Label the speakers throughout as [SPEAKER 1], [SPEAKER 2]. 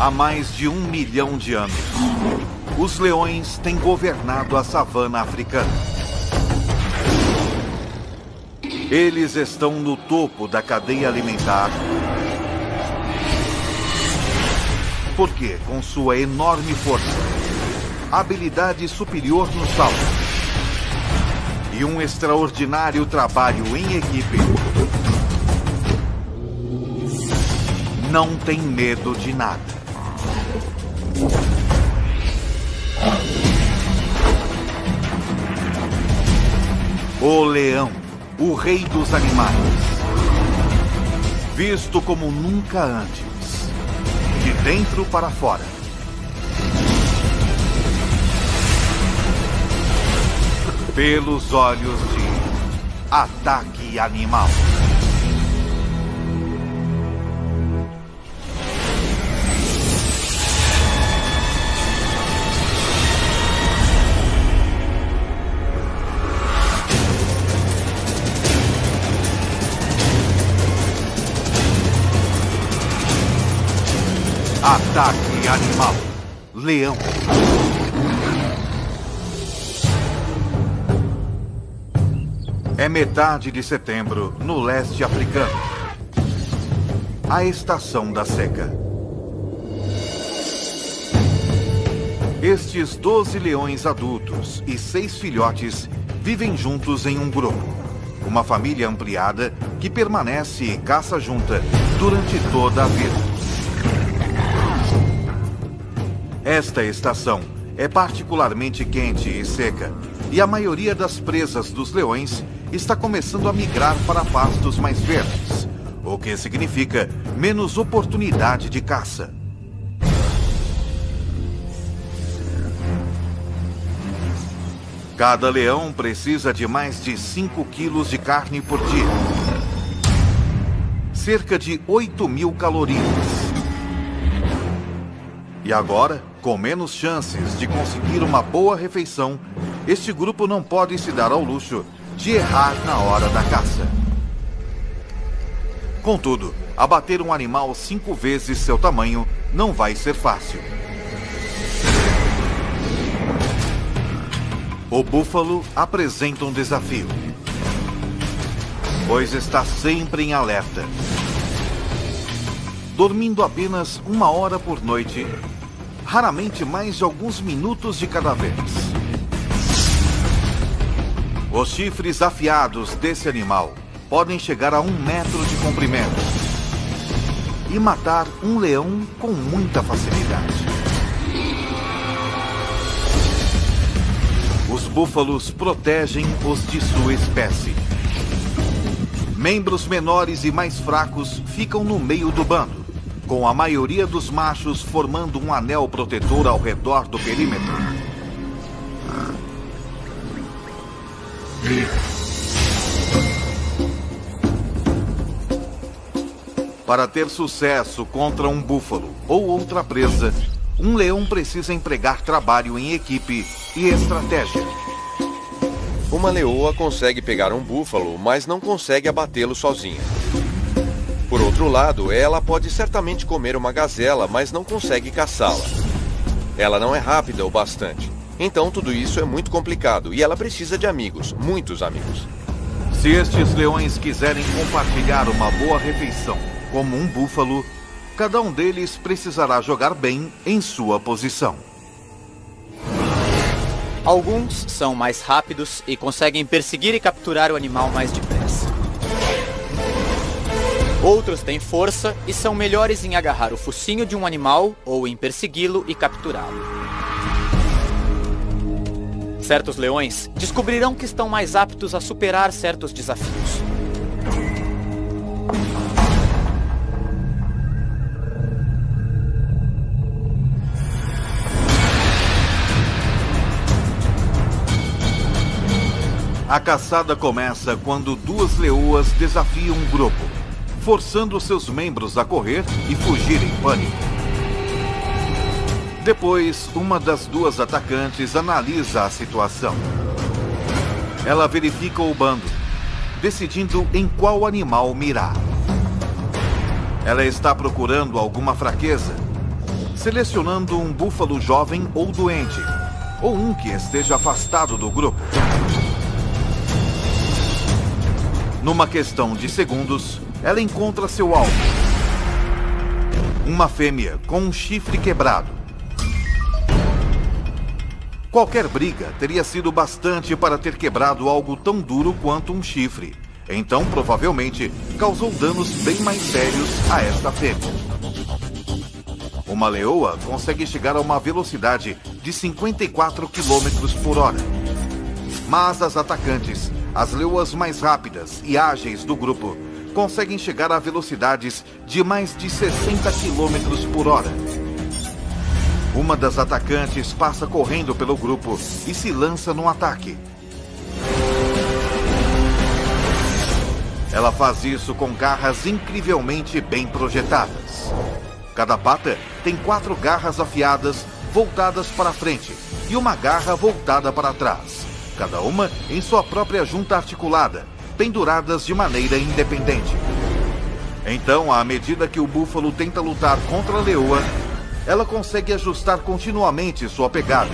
[SPEAKER 1] Há mais de um milhão de anos, os leões têm governado a savana africana. Eles estão no topo da cadeia alimentar. Porque, com sua enorme força, habilidade superior no salto e um extraordinário trabalho em equipe, não tem medo de nada. O leão, o rei dos animais. Visto como nunca antes. De dentro para fora. Pelos olhos de Ataque Animal. Animal. Leão. É metade de setembro, no leste africano. A estação da seca. Estes 12 leões adultos e seis filhotes vivem juntos em um grupo. Uma família ampliada que permanece e caça junta durante toda a vida. Esta estação é particularmente quente e seca, e a maioria das presas dos leões está começando a migrar para pastos mais verdes, o que significa menos oportunidade de caça. Cada leão precisa de mais de 5 quilos de carne por dia. Cerca de 8 mil calorias. E agora, com menos chances de conseguir uma boa refeição, este grupo não pode se dar ao luxo de errar na hora da caça. Contudo, abater um animal cinco vezes seu tamanho não vai ser fácil. O búfalo apresenta um desafio, pois está sempre em alerta. Dormindo apenas uma hora por noite, raramente mais de alguns minutos de cada vez. Os chifres afiados desse animal podem chegar a um metro de comprimento e matar um leão com muita facilidade. Os búfalos protegem os de sua espécie. Membros menores e mais fracos ficam no meio do bando, com a maioria dos machos formando um anel protetor ao redor do perímetro. Para ter sucesso contra um búfalo ou outra presa, um leão precisa empregar trabalho em equipe e estratégia.
[SPEAKER 2] Uma leoa consegue pegar um búfalo, mas não consegue abatê-lo sozinha. Por outro lado, ela pode certamente comer uma gazela, mas não consegue caçá-la. Ela não é rápida o bastante. Então tudo isso é muito complicado e ela precisa de amigos, muitos amigos.
[SPEAKER 1] Se estes leões quiserem compartilhar uma boa refeição, como um búfalo, cada um deles precisará jogar bem em sua posição.
[SPEAKER 3] Alguns são mais rápidos e conseguem perseguir e capturar o animal mais depressa. Outros têm força e são melhores em agarrar o focinho de um animal ou em persegui-lo e capturá-lo. Certos leões descobrirão que estão mais aptos a superar certos desafios.
[SPEAKER 1] A caçada começa quando duas leoas desafiam um grupo, forçando seus membros a correr e fugir em pânico. Depois, uma das duas atacantes analisa a situação. Ela verifica o bando, decidindo em qual animal mirar. Ela está procurando alguma fraqueza, selecionando um búfalo jovem ou doente, ou um que esteja afastado do grupo. Numa questão de segundos, ela encontra seu alvo. Uma fêmea com um chifre quebrado. Qualquer briga teria sido bastante para ter quebrado algo tão duro quanto um chifre. Então, provavelmente, causou danos bem mais sérios a esta fêmea. Uma leoa consegue chegar a uma velocidade de 54 km por hora. Mas as atacantes, as leoas mais rápidas e ágeis do grupo, conseguem chegar a velocidades de mais de 60 km por hora. Uma das atacantes passa correndo pelo grupo e se lança no ataque. Ela faz isso com garras incrivelmente bem projetadas. Cada pata tem quatro garras afiadas voltadas para frente e uma garra voltada para trás, cada uma em sua própria junta articulada, penduradas de maneira independente. Então, à medida que o búfalo tenta lutar contra a leoa, ela consegue ajustar continuamente sua pegada,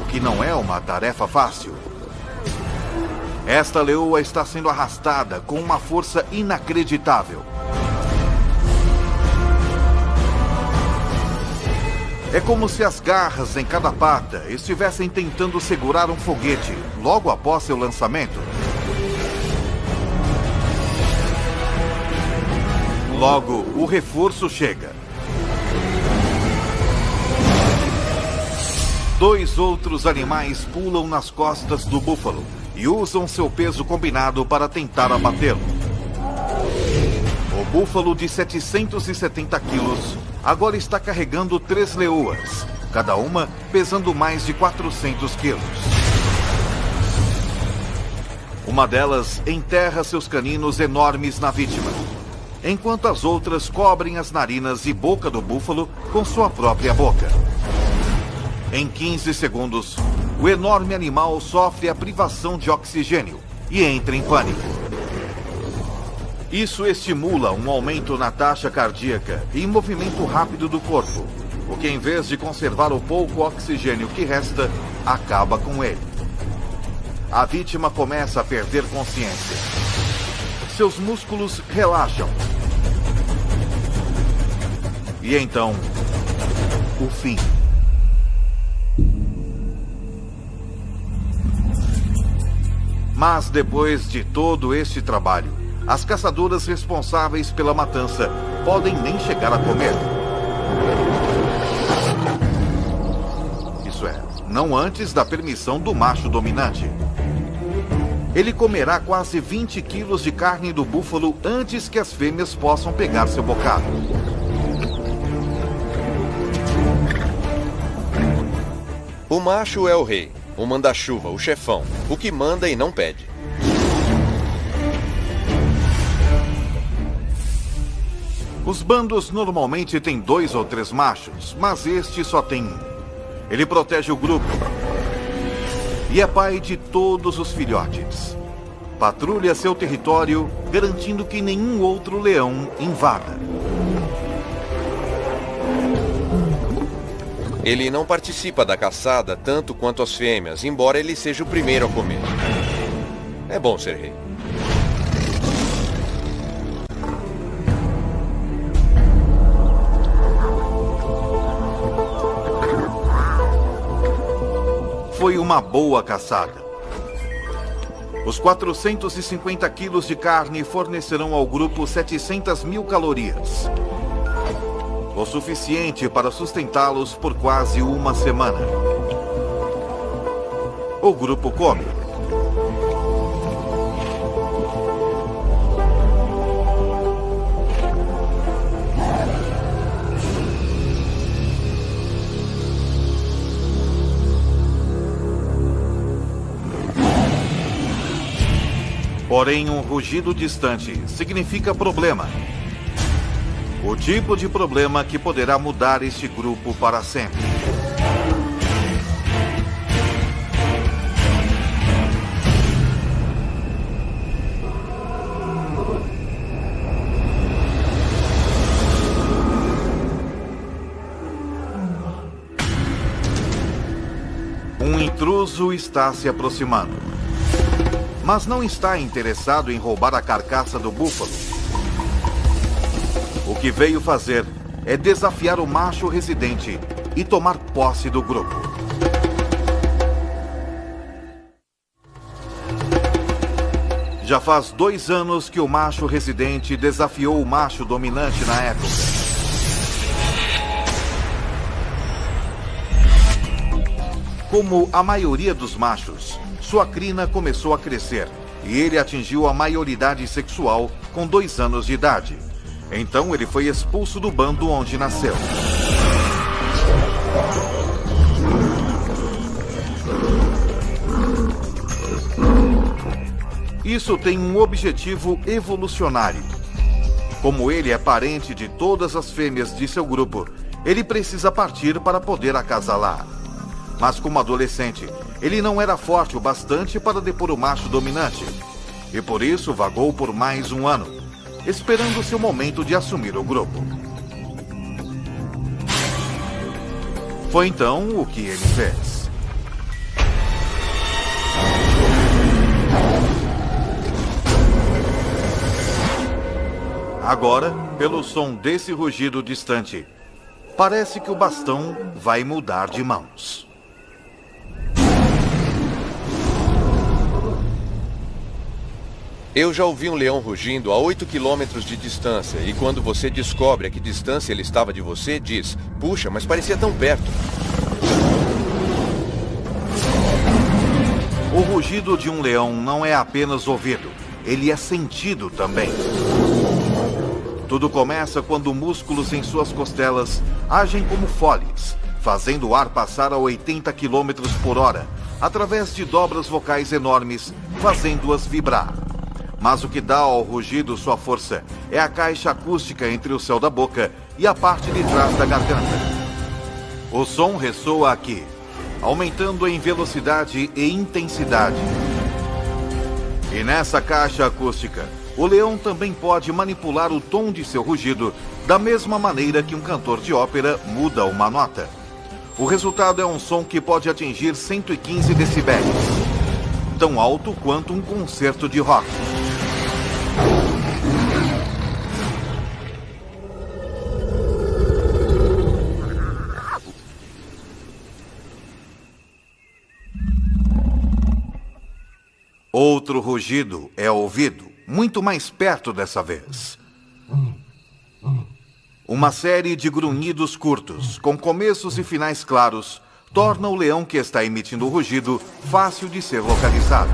[SPEAKER 1] o que não é uma tarefa fácil. Esta leoa está sendo arrastada com uma força inacreditável. É como se as garras em cada pata estivessem tentando segurar um foguete logo após seu lançamento. Logo, o reforço chega. Dois outros animais pulam nas costas do búfalo e usam seu peso combinado para tentar abatê-lo. O búfalo de 770 quilos agora está carregando três leoas, cada uma pesando mais de 400 quilos. Uma delas enterra seus caninos enormes na vítima, enquanto as outras cobrem as narinas e boca do búfalo com sua própria boca. Em 15 segundos, o enorme animal sofre a privação de oxigênio e entra em pânico. Isso estimula um aumento na taxa cardíaca e movimento rápido do corpo, o que, em vez de conservar o pouco oxigênio que resta, acaba com ele. A vítima começa a perder consciência. Seus músculos relaxam. E então, o fim. Mas depois de todo este trabalho, as caçadoras responsáveis pela matança podem nem chegar a comer. Isso é, não antes da permissão do macho dominante. Ele comerá quase 20 quilos de carne do búfalo antes que as fêmeas possam pegar seu bocado.
[SPEAKER 2] O macho é o rei, o manda-chuva, o chefão, o que manda e não pede.
[SPEAKER 1] Os bandos normalmente têm dois ou três machos, mas este só tem um. Ele protege o grupo e é pai de todos os filhotes. Patrulha seu território, garantindo que nenhum outro leão invada.
[SPEAKER 2] Ele não participa da caçada tanto quanto as fêmeas, embora ele seja o primeiro a comer. É bom ser rei.
[SPEAKER 1] Foi uma boa caçada. Os 450 quilos de carne fornecerão ao grupo 700 mil calorias o suficiente para sustentá-los por quase uma semana. O grupo come. Porém, um rugido distante significa problema. O tipo de problema que poderá mudar este grupo para sempre. Um intruso está se aproximando. Mas não está interessado em roubar a carcaça do búfalo. O que veio fazer é desafiar o macho residente e tomar posse do grupo. Já faz dois anos que o macho residente desafiou o macho dominante na época. Como a maioria dos machos, sua crina começou a crescer e ele atingiu a maioridade sexual com dois anos de idade. Então ele foi expulso do bando onde nasceu. Isso tem um objetivo evolucionário. Como ele é parente de todas as fêmeas de seu grupo, ele precisa partir para poder acasalar. Mas como adolescente, ele não era forte o bastante para depor o macho dominante. E por isso vagou por mais um ano, esperando seu momento de assumir o grupo. Foi então o que ele fez. Agora, pelo som desse rugido distante, parece que o bastão vai mudar de mãos.
[SPEAKER 2] Eu já ouvi um leão rugindo a 8 quilômetros de distância e quando você descobre a que distância ele estava de você, diz: Puxa, mas parecia tão perto.
[SPEAKER 1] O rugido de um leão não é apenas ouvido, ele é sentido também. Tudo começa quando músculos em suas costelas agem como foles, fazendo o ar passar a 80 km por hora, através de dobras vocais enormes, fazendo-as vibrar. Mas o que dá ao rugido sua força é a caixa acústica entre o céu da boca e a parte de trás da garganta. O som ressoa aqui, aumentando em velocidade e intensidade. E nessa caixa acústica, o leão também pode manipular o tom de seu rugido da mesma maneira que um cantor de ópera muda uma nota. O resultado é um som que pode atingir 115 decibéis, tão alto quanto um concerto de rock. Outro rugido é ouvido muito mais perto dessa vez. Uma série de grunhidos curtos, com começos e finais claros, torna o leão que está emitindo o rugido fácil de ser localizado.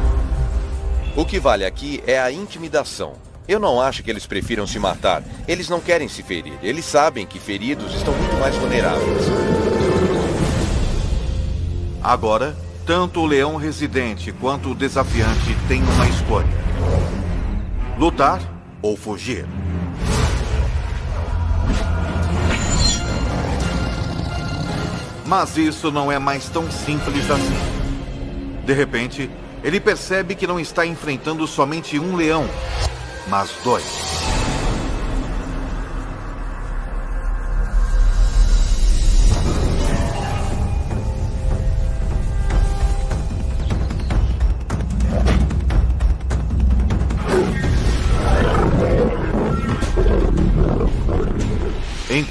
[SPEAKER 2] O que vale aqui é a intimidação. Eu não acho que eles prefiram se matar. Eles não querem se ferir. Eles sabem que feridos estão muito mais vulneráveis.
[SPEAKER 1] Agora, tanto o leão residente quanto o desafiante têm uma escolha. Lutar ou fugir. Mas isso não é mais tão simples assim. De repente, ele percebe que não está enfrentando somente um leão, mas dois.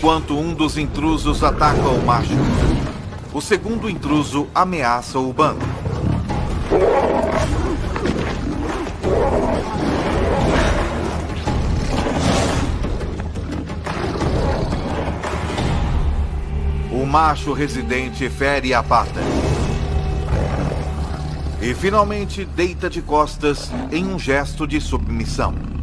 [SPEAKER 1] Enquanto um dos intrusos ataca o macho. O segundo intruso ameaça o bando. O macho residente fere a pata. E finalmente deita de costas em um gesto de submissão.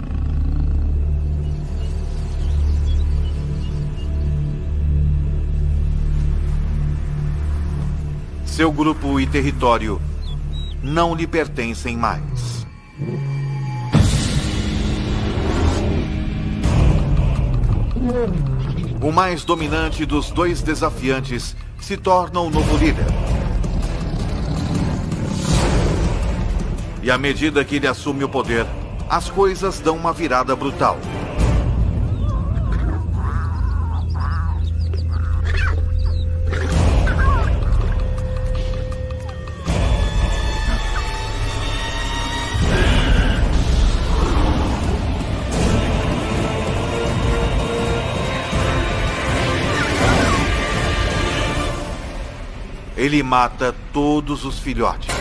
[SPEAKER 1] Seu grupo e território não lhe pertencem mais. O mais dominante dos dois desafiantes se torna o novo líder. E à medida que ele assume o poder, as coisas dão uma virada brutal. Ele mata todos os filhotes.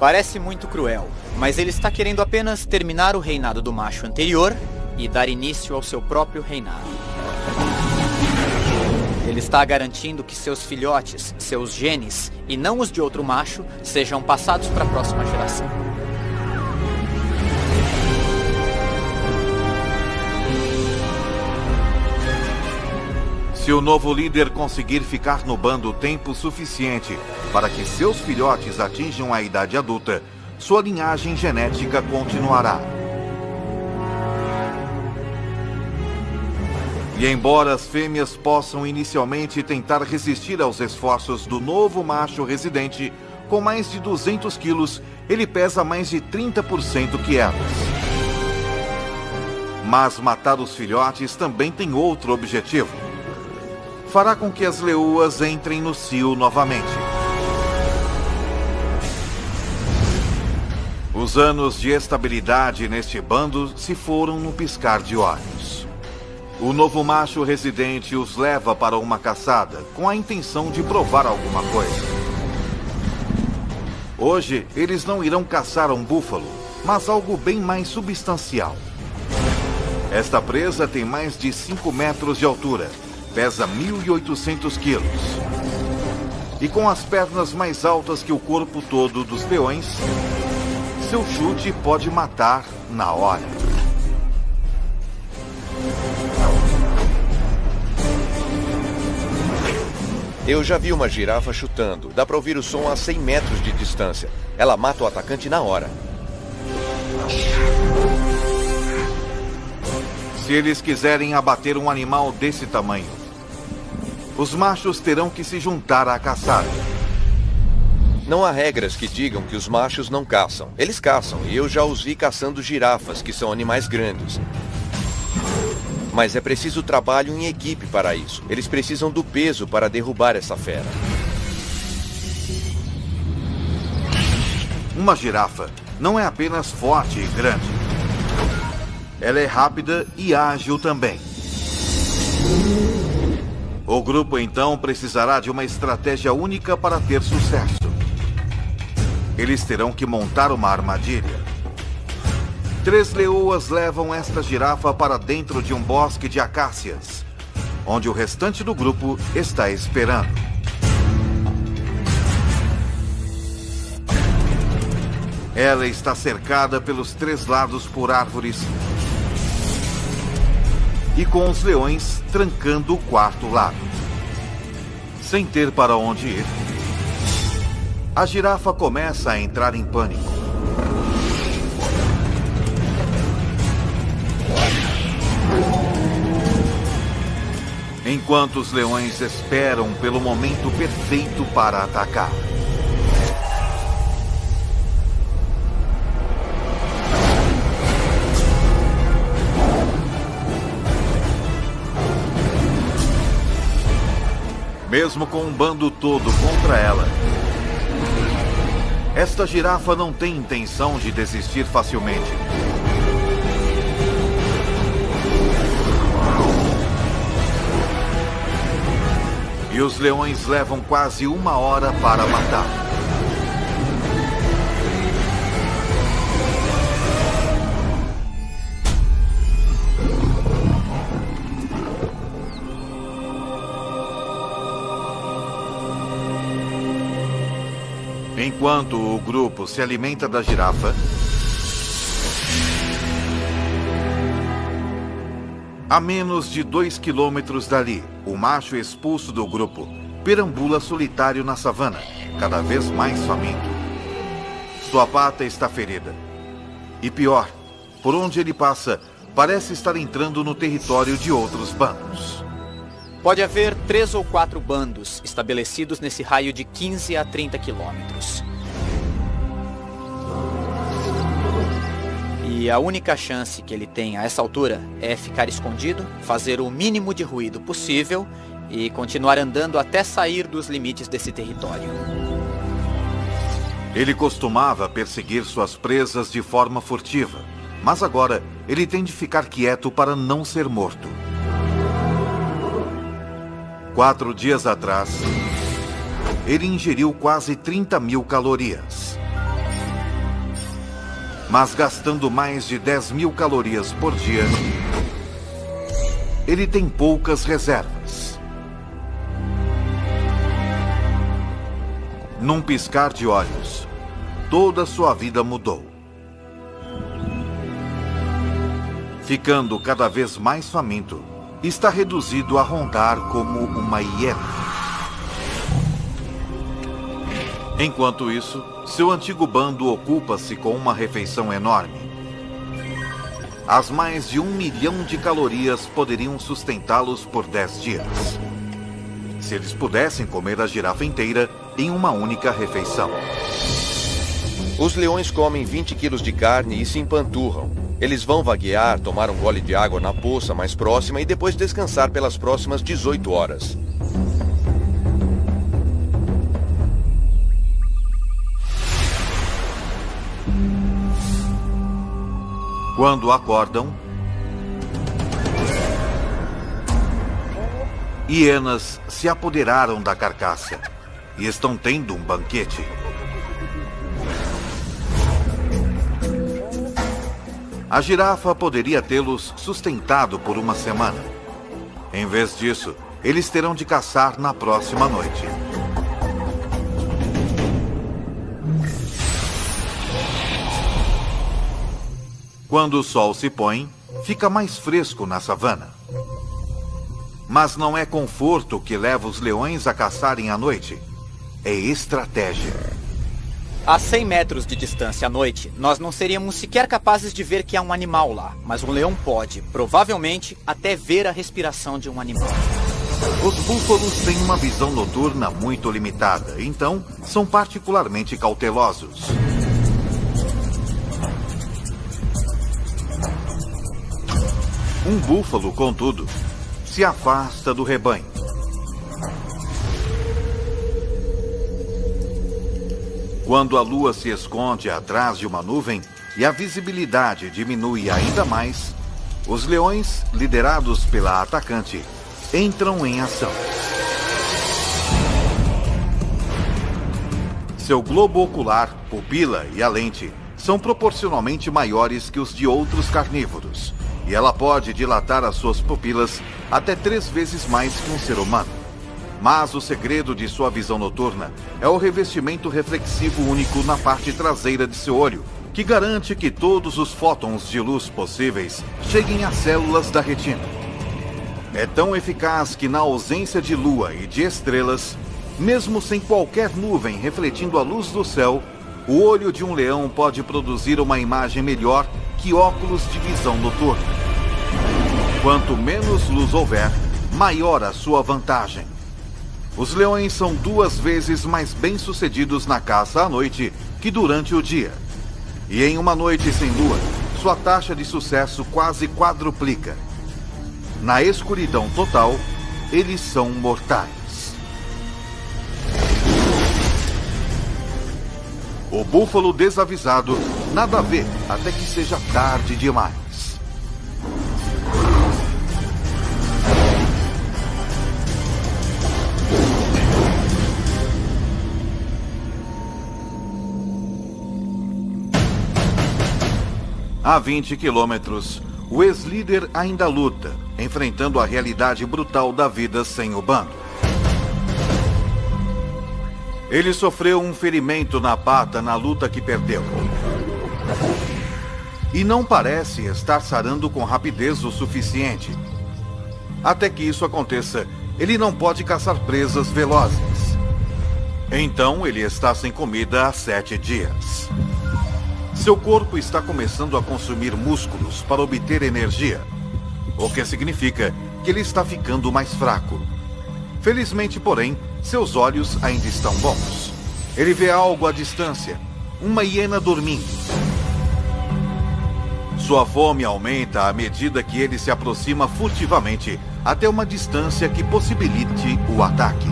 [SPEAKER 3] Parece muito cruel, mas ele está querendo apenas terminar o reinado do macho anterior e dar início ao seu próprio reinado. Ele está garantindo que seus filhotes, seus genes, e não os de outro macho, sejam passados para a próxima geração.
[SPEAKER 1] Se o novo líder conseguir ficar no bando tempo suficiente para que seus filhotes atinjam a idade adulta, sua linhagem genética continuará. E embora as fêmeas possam inicialmente tentar resistir aos esforços do novo macho residente, com mais de 200 quilos, ele pesa mais de 30% que elas. Mas matar os filhotes também tem outro objetivo. Fará com que as leoas entrem no cio novamente. Os anos de estabilidade neste bando se foram no piscar de olhos. O novo macho residente os leva para uma caçada com a intenção de provar alguma coisa. Hoje, eles não irão caçar um búfalo, mas algo bem mais substancial. Esta presa tem mais de 5 metros de altura, pesa 1.800 quilos. E com as pernas mais altas que o corpo todo dos leões, seu chute pode matar na hora.
[SPEAKER 2] Eu já vi uma girafa chutando. Dá para ouvir o som a 100 metros de distância. Ela mata o atacante na hora.
[SPEAKER 1] Se eles quiserem abater um animal desse tamanho, os machos terão que se juntar à caçada.
[SPEAKER 2] Não há regras que digam que os machos não caçam. Eles caçam, e eu já os vi caçando girafas, que são animais grandes. Mas é preciso trabalho em equipe para isso. Eles precisam do peso para derrubar essa fera.
[SPEAKER 1] Uma girafa não é apenas forte e grande. Ela é rápida e ágil também. O grupo então precisará de uma estratégia única para ter sucesso. Eles terão que montar uma armadilha. Três leoas levam esta girafa para dentro de um bosque de acácias, onde o restante do grupo está esperando. Ela está cercada pelos três lados por árvores e com os leões trancando o quarto lado. Sem ter para onde ir, a girafa começa a entrar em pânico. Enquanto os leões esperam pelo momento perfeito para atacar. Mesmo com um bando todo contra ela, esta girafa não tem intenção de desistir facilmente. E os leões levam quase uma hora para matar. Enquanto o grupo se alimenta da girafa, a menos de dois quilômetros dali, o macho expulso do grupo perambula solitário na savana, cada vez mais faminto. Sua pata está ferida. E pior, por onde ele passa, parece estar entrando no território de outros bandos.
[SPEAKER 3] Pode haver três ou quatro bandos estabelecidos nesse raio de 15 a 30 quilômetros. E a única chance que ele tem a essa altura é ficar escondido, fazer o mínimo de ruído possível e continuar andando até sair dos limites desse território.
[SPEAKER 1] Ele costumava perseguir suas presas de forma furtiva, Mas agora ele tem de ficar quieto para não ser morto. Quatro dias atrás, ele ingeriu quase 30 mil calorias. Mas gastando mais de 10 mil calorias por dia, ele tem poucas reservas. Num piscar de olhos, toda sua vida mudou. Ficando cada vez mais faminto, está reduzido a rondar como uma hiena. Enquanto isso, seu antigo bando ocupa-se com uma refeição enorme. As mais de um milhão de calorias poderiam sustentá-los por dez dias. Se eles pudessem comer a girafa inteira em uma única refeição.
[SPEAKER 2] Os leões comem 20 quilos de carne e se empanturram. Eles vão vaguear, tomar um gole de água na poça mais próxima e depois descansar pelas próximas 18 horas.
[SPEAKER 1] Quando acordam, hienas se apoderaram da carcaça e estão tendo um banquete. A girafa poderia tê-los sustentado por uma semana. Em vez disso, eles terão de caçar na próxima noite. Quando o sol se põe, fica mais fresco na savana. Mas não é conforto que leva os leões a caçarem à noite. É estratégia.
[SPEAKER 3] A 100 metros de distância à noite, nós não seríamos sequer capazes de ver que há um animal lá. Mas um leão pode, provavelmente, até ver a respiração de um animal.
[SPEAKER 1] Os búfalos têm uma visão noturna muito limitada, então são particularmente cautelosos. Um búfalo, contudo, se afasta do rebanho. Quando a lua se esconde atrás de uma nuvem e a visibilidade diminui ainda mais, os leões, liderados pela atacante, entram em ação. Seu globo ocular, pupila e a lente são proporcionalmente maiores que os de outros carnívoros e ela pode dilatar as suas pupilas até três vezes mais que um ser humano. Mas o segredo de sua visão noturna é o revestimento reflexivo único na parte traseira de seu olho, que garante que todos os fótons de luz possíveis cheguem às células da retina. É tão eficaz que, na ausência de lua e de estrelas, mesmo sem qualquer nuvem refletindo a luz do céu, o olho de um leão pode produzir uma imagem melhor que óculos de visão noturna. Quanto menos luz houver, maior a sua vantagem. Os leões são duas vezes mais bem-sucedidos na caça à noite que durante o dia. E em uma noite sem lua, sua taxa de sucesso quase quadruplica. Na escuridão total, eles são mortais. O búfalo desavisado nada vê até que seja tarde demais. A 20 quilômetros, o ex-líder ainda luta, enfrentando a realidade brutal da vida sem o bando. Ele sofreu um ferimento na pata na luta que perdeu. E não parece estar sarando com rapidez o suficiente. Até que isso aconteça, ele não pode caçar presas velozes. Então ele está sem comida há sete dias. Seu corpo está começando a consumir músculos para obter energia, o que significa que ele está ficando mais fraco. Felizmente, porém, seus olhos ainda estão bons. Ele vê algo à distância, uma hiena dormindo. Sua fome aumenta à medida que ele se aproxima furtivamente até uma distância que possibilite o ataque.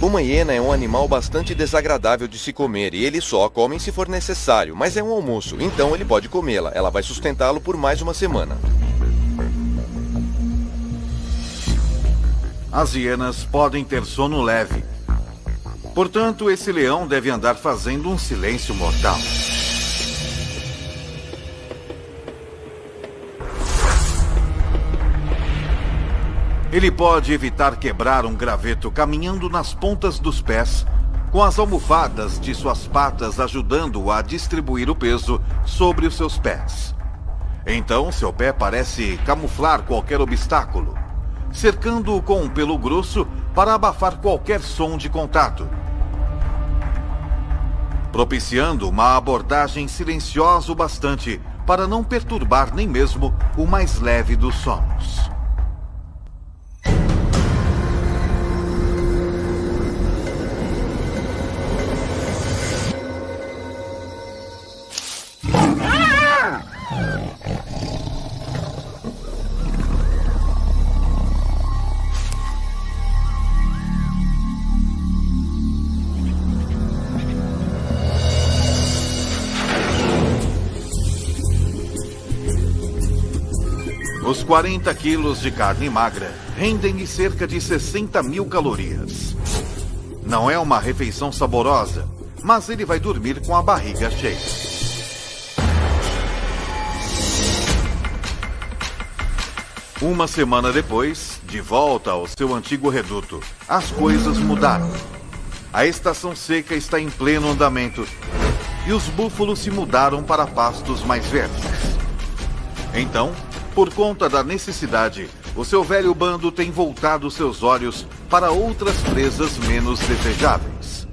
[SPEAKER 2] Uma hiena é um animal bastante desagradável de se comer e ele só come se for necessário, mas é um almoço, então ele pode comê-la. Ela vai sustentá-lo por mais uma semana.
[SPEAKER 1] As hienas podem ter sono leve. Portanto, esse leão deve andar fazendo um silêncio mortal. Ele pode evitar quebrar um graveto caminhando nas pontas dos pés, com as almofadas de suas patas ajudando-o a distribuir o peso sobre os seus pés. Então, seu pé parece camuflar qualquer obstáculo, cercando-o com um pelo grosso para abafar qualquer som de contato, propiciando uma abordagem silenciosa o bastante para não perturbar nem mesmo o mais leve dos sonos. 40 quilos de carne magra rendem-lhe cerca de 60 mil calorias. Não é uma refeição saborosa, mas ele vai dormir com a barriga cheia. Uma semana depois, de volta ao seu antigo reduto, as coisas mudaram. A estação seca está em pleno andamento e os búfalos se mudaram para pastos mais verdes. Então, por conta da necessidade, o seu velho bando tem voltado seus olhos para outras presas menos desejáveis.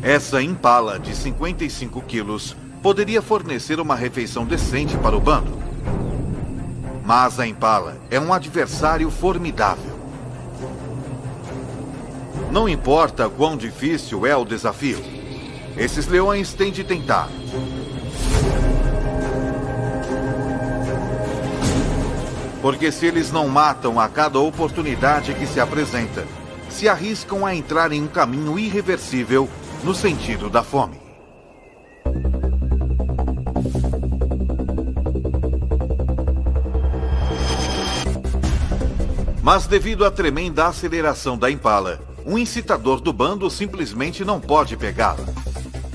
[SPEAKER 1] Essa impala de 55 quilos poderia fornecer uma refeição decente para o bando. Mas a impala é um adversário formidável. Não importa quão difícil é o desafio, esses leões têm de tentar. Porque se eles não matam a cada oportunidade que se apresenta, se arriscam a entrar em um caminho irreversível no sentido da fome. Mas devido à tremenda aceleração da Impala, um incitador do bando simplesmente não pode pegá-la.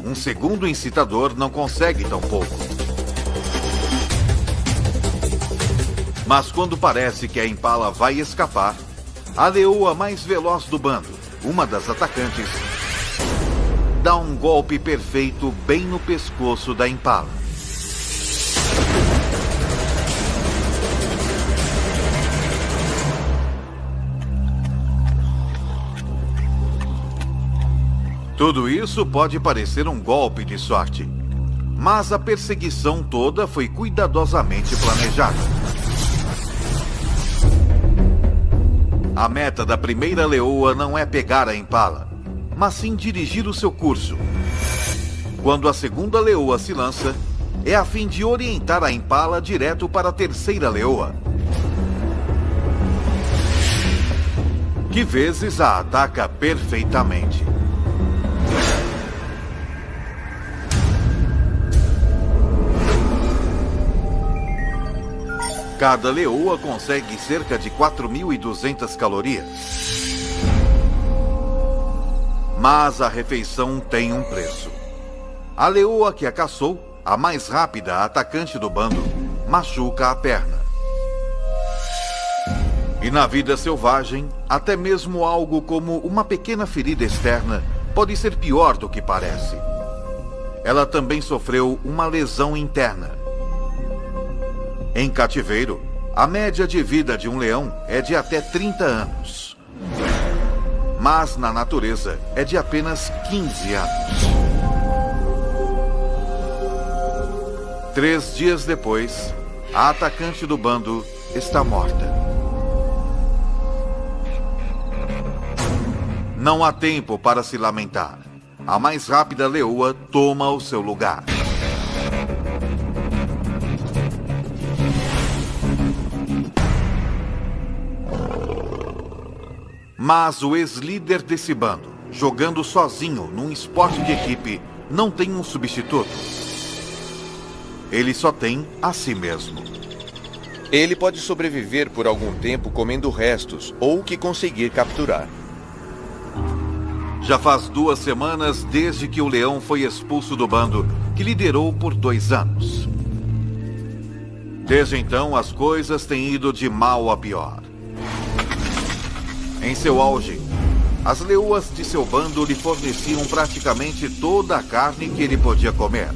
[SPEAKER 1] Um segundo incitador não consegue tão pouco. Mas quando parece que a Impala vai escapar, a leoa mais veloz do bando, uma das atacantes, dá um golpe perfeito bem no pescoço da Impala. Tudo isso pode parecer um golpe de sorte, mas a perseguição toda foi cuidadosamente planejada. A meta da primeira leoa não é pegar a impala, mas sim dirigir o seu curso. Quando a segunda leoa se lança, é a fim de orientar a impala direto para a terceira leoa. Que vezes a ataca perfeitamente. Cada leoa consegue cerca de 4.200 calorias. Mas a refeição tem um preço. A leoa que a caçou, a mais rápida atacante do bando, machuca a perna. E na vida selvagem, até mesmo algo como uma pequena ferida externa pode ser pior do que parece. Ela também sofreu uma lesão interna em cativeiro, a média de vida de um leão é de até 30 anos. Mas na natureza é de apenas 15 anos. Três dias depois, a atacante do bando está morta. Não há tempo para se lamentar. A mais rápida leoa toma o seu lugar. Mas o ex-líder desse bando, jogando sozinho num esporte de equipe, não tem um substituto. Ele só tem a si mesmo.
[SPEAKER 2] Ele pode sobreviver por algum tempo comendo restos ou o que conseguir capturar.
[SPEAKER 1] Já faz duas semanas desde que o leão foi expulso do bando, que liderou por dois anos. Desde então, as coisas têm ido de mal a pior. Em seu auge, as leoas de seu bando lhe forneciam praticamente toda a carne que ele podia comer.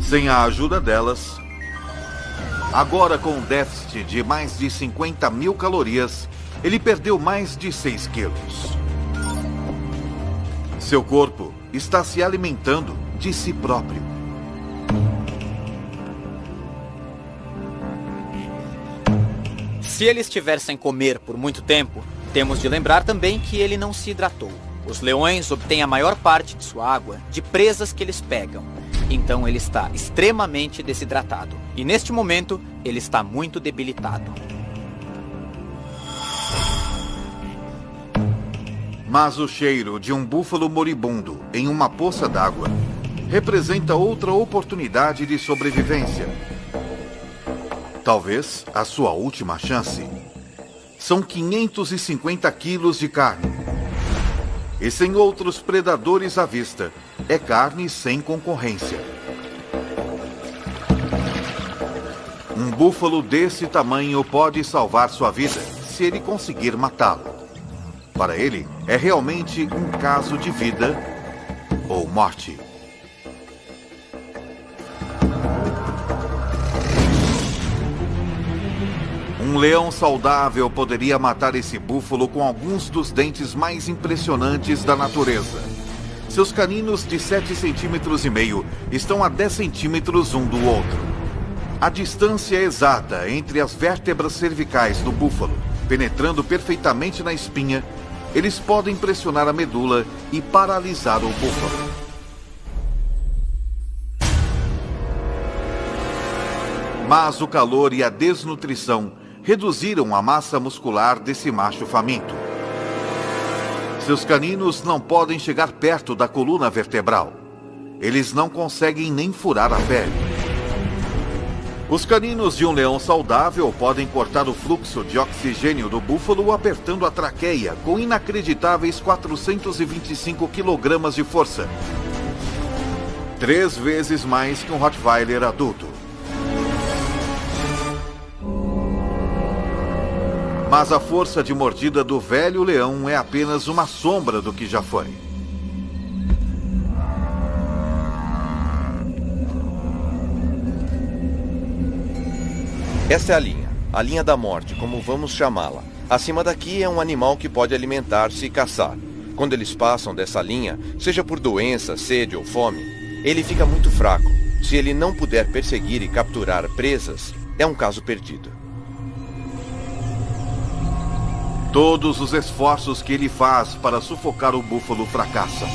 [SPEAKER 1] Sem a ajuda delas, agora com um déficit de mais de 50 mil calorias, ele perdeu mais de 6 quilos. Seu corpo está se alimentando de si próprio.
[SPEAKER 3] Se ele estiver sem comer por muito tempo, temos de lembrar também que ele não se hidratou. Os leões obtêm a maior parte de sua água de presas que eles pegam. Então ele está extremamente desidratado. E neste momento, ele está muito debilitado.
[SPEAKER 1] Mas o cheiro de um búfalo moribundo em uma poça d'água representa outra oportunidade de sobrevivência. Talvez a sua última chance. São 550 quilos de carne. E sem outros predadores à vista, é carne sem concorrência. Um búfalo desse tamanho pode salvar sua vida se ele conseguir matá-lo. Para ele, é realmente um caso de vida ou morte. Um leão saudável poderia matar esse búfalo com alguns dos dentes mais impressionantes da natureza. Seus caninos de 7 centímetros e meio estão a 10 centímetros um do outro. A distância exata entre as vértebras cervicais do búfalo, penetrando perfeitamente na espinha, eles podem pressionar a medula e paralisar o búfalo. Mas o calor e a desnutrição reduziram a massa muscular desse macho faminto. Seus caninos não podem chegar perto da coluna vertebral. Eles não conseguem nem furar a pele. Os caninos de um leão saudável podem cortar o fluxo de oxigênio do búfalo apertando a traqueia com inacreditáveis 425 kg de força. Três vezes mais que um Rottweiler adulto. Mas a força de mordida do velho leão é apenas uma sombra do que já foi.
[SPEAKER 2] Essa é a linha, a linha da morte, como vamos chamá-la. Acima daqui é um animal que pode alimentar-se e caçar. Quando eles passam dessa linha, seja por doença, sede ou fome, ele fica muito fraco. Se ele não puder perseguir e capturar presas, é um caso perdido.
[SPEAKER 1] Todos os esforços que ele faz para sufocar o búfalo fracassam.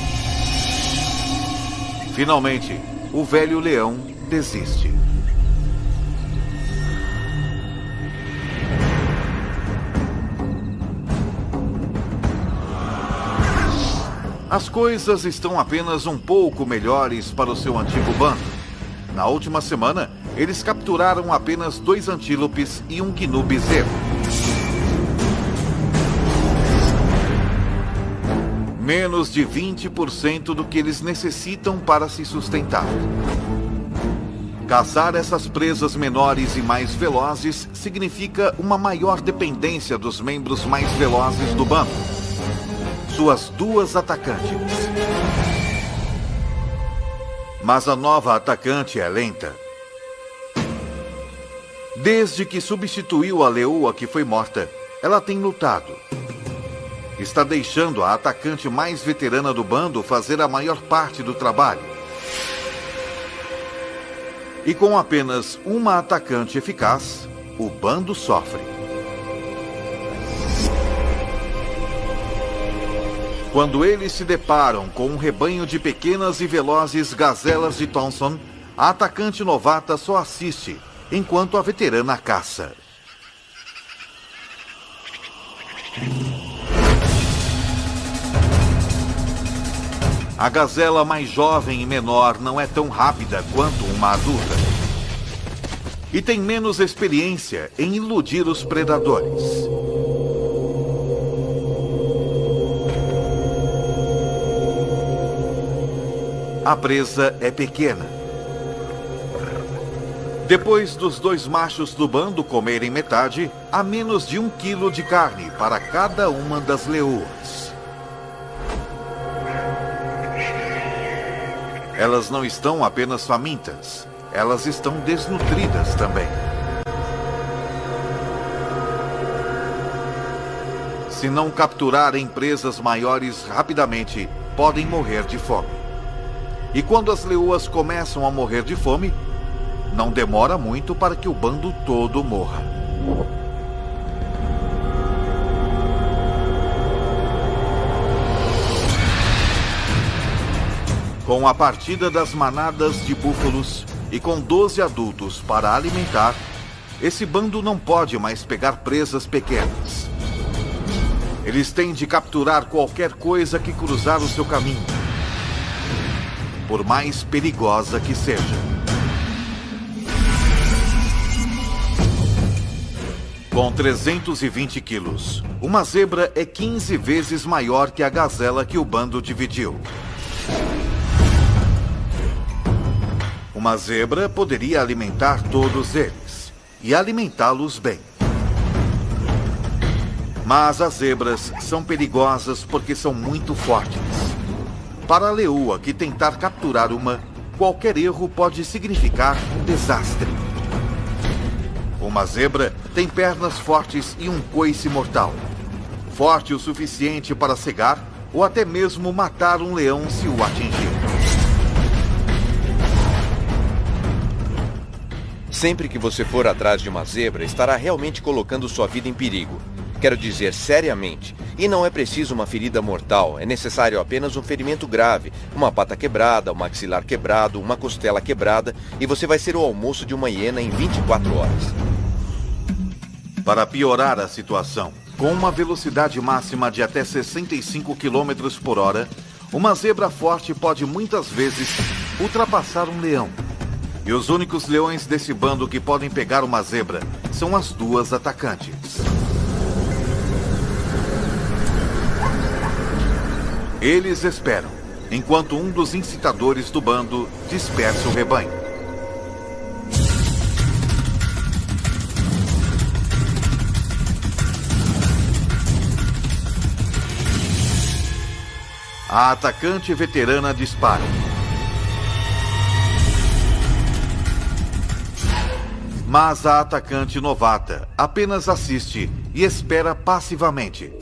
[SPEAKER 1] Finalmente, o velho leão desiste. As coisas estão apenas um pouco melhores para o seu antigo bando. Na última semana, eles capturaram apenas dois antílopes e um gnu bezerro. Menos de 20% do que eles necessitam para se sustentar. Caçar essas presas menores e mais velozes significa uma maior dependência dos membros mais velozes do bando. Suas duas atacantes. Mas a nova atacante é lenta. Desde que substituiu a leoa que foi morta, ela tem lutado está deixando a atacante mais veterana do bando fazer a maior parte do trabalho. E com apenas uma atacante eficaz, o bando sofre. Quando eles se deparam com um rebanho de pequenas e velozes gazelas de Thompson, a atacante novata só assiste, enquanto a veterana caça. A gazela mais jovem e menor não é tão rápida quanto uma adulta. E tem menos experiência em iludir os predadores. A presa é pequena. Depois dos dois machos do bando comerem metade, há menos de um quilo de carne para cada uma das leoas. Elas não estão apenas famintas, elas estão desnutridas também. Se não capturarem presas maiores rapidamente, podem morrer de fome. E quando as leoas começam a morrer de fome, não demora muito para que o bando todo morra. Com a partida das manadas de búfalos e com 12 adultos para alimentar, esse bando não pode mais pegar presas pequenas. Eles têm de capturar qualquer coisa que cruzar o seu caminho, por mais perigosa que seja. Com 320 quilos, uma zebra é 15 vezes maior que a gazela que o bando dividiu. Uma zebra poderia alimentar todos eles e alimentá-los bem. Mas as zebras são perigosas porque são muito fortes. Para a leoa que tentar capturar uma, qualquer erro pode significar um desastre. Uma zebra tem pernas fortes e um coice mortal. Forte o suficiente para cegar ou até mesmo matar um leão se o atingir.
[SPEAKER 2] Sempre que você for atrás de uma zebra, estará realmente colocando sua vida em perigo. Quero dizer, seriamente. E não é preciso uma ferida mortal, é necessário apenas um ferimento grave, uma pata quebrada, um maxilar quebrado, uma costela quebrada, e você vai ser o almoço de uma hiena em 24 horas.
[SPEAKER 1] Para piorar a situação, com uma velocidade máxima de até 65 km por hora, uma zebra forte pode muitas vezes ultrapassar um leão. E os únicos leões desse bando que podem pegar uma zebra são as duas atacantes. Eles esperam, enquanto um dos incitadores do bando dispersa o rebanho. A atacante veterana dispara. Mas a atacante novata apenas assiste e espera passivamente.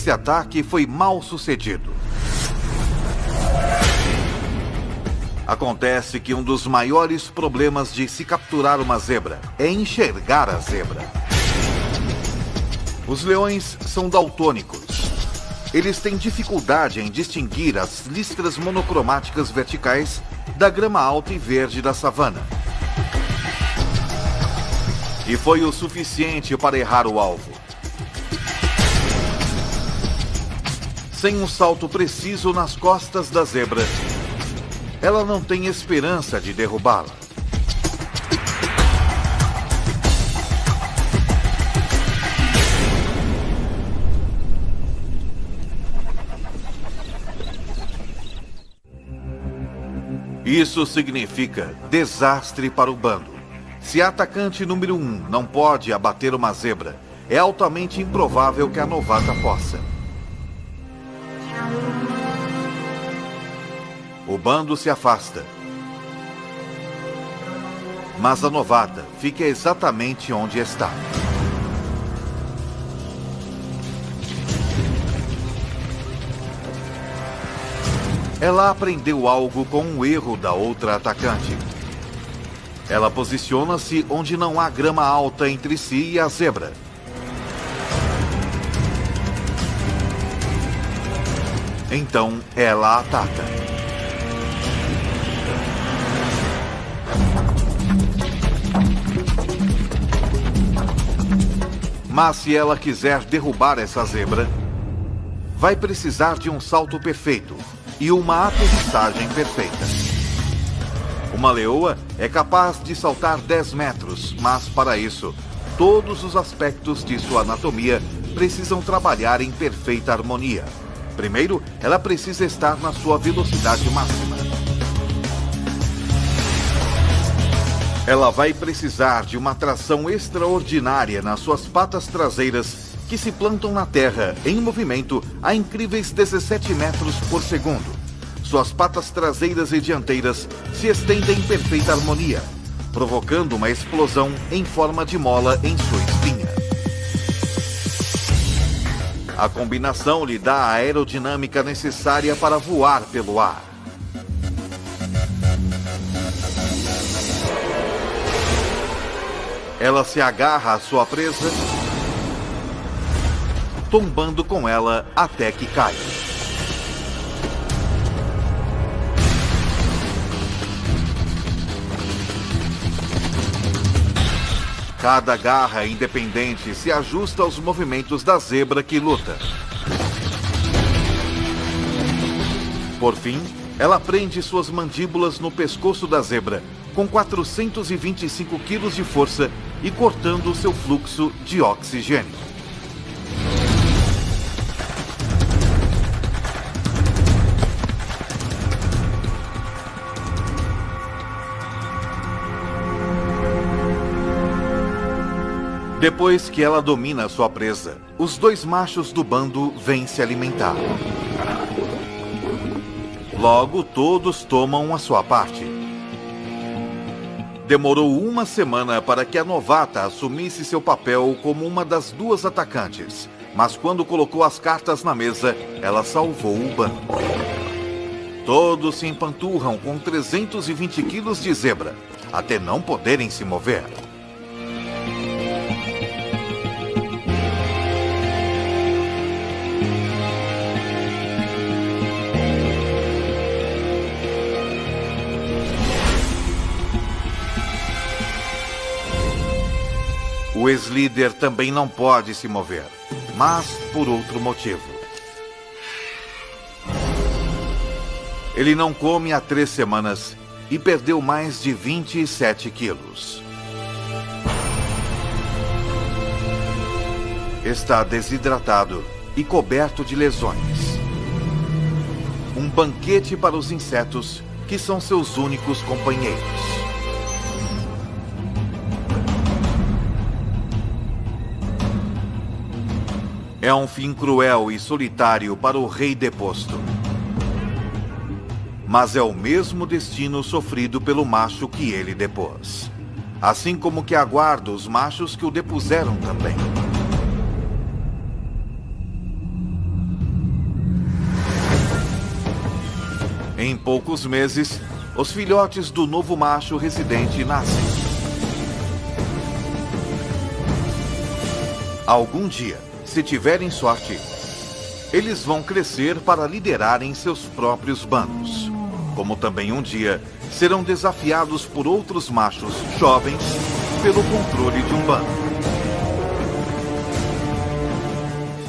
[SPEAKER 1] Esse ataque foi mal sucedido. Acontece que um dos maiores problemas de se capturar uma zebra é enxergar a zebra. Os leões são daltônicos. Eles têm dificuldade em distinguir as listras monocromáticas verticais da grama alta e verde da savana. E foi o suficiente para errar o alvo. Sem um salto preciso nas costas da zebra, ela não tem esperança de derrubá-la. Isso significa desastre para o bando. Se a atacante número um não pode abater uma zebra, é altamente improvável que a novata possa. O bando se afasta. Mas a novata fica exatamente onde está. Ela aprendeu algo com um erro da outra atacante. Ela posiciona-se onde não há grama alta entre si e a zebra. Então ela ataca. Mas se ela quiser derrubar essa zebra, vai precisar de um salto perfeito e uma aterrissagem perfeita. Uma leoa é capaz de saltar 10 metros, mas para isso, todos os aspectos de sua anatomia precisam trabalhar em perfeita harmonia. Primeiro, ela precisa estar na sua velocidade máxima. Ela vai precisar de uma tração extraordinária nas suas patas traseiras que se plantam na terra em movimento a incríveis 17 metros por segundo. Suas patas traseiras e dianteiras se estendem em perfeita harmonia, provocando uma explosão em forma de mola em sua espinha. A combinação lhe dá a aerodinâmica necessária para voar pelo ar. Ela se agarra à sua presa tombando com ela até que cai. Cada garra independente se ajusta aos movimentos da zebra que luta. Por fim, ela prende suas mandíbulas no pescoço da zebra, com 425 quilos de força e cortando seu fluxo de oxigênio. Depois que ela domina sua presa, os dois machos do bando vêm se alimentar. Logo, todos tomam a sua parte. Demorou uma semana para que a novata assumisse seu papel como uma das duas atacantes, mas quando colocou as cartas na mesa, ela salvou o bando. Todos se empanturram com 320 quilos de zebra, até não poderem se mover. O ex-líder também não pode se mover, mas por outro motivo. Ele não come há três semanas e perdeu mais de 27 quilos. Está desidratado e coberto de lesões. Um banquete para os insetos, que são seus únicos companheiros. É um fim cruel e solitário para o rei deposto. Mas é o mesmo destino sofrido pelo macho que ele depôs. Assim como que aguarda os machos que o depuseram também. Em poucos meses, os filhotes do novo macho residente nascem. Algum dia, se tiverem sorte, eles vão crescer para liderarem seus próprios bandos. Como também um dia serão desafiados por outros machos jovens pelo controle de um bando.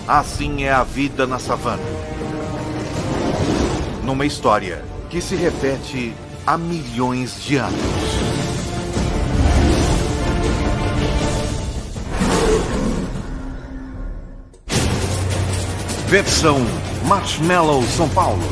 [SPEAKER 1] Assim é a vida na savana. Numa história que se repete há milhões de anos. Versão Marshmallow São Paulo.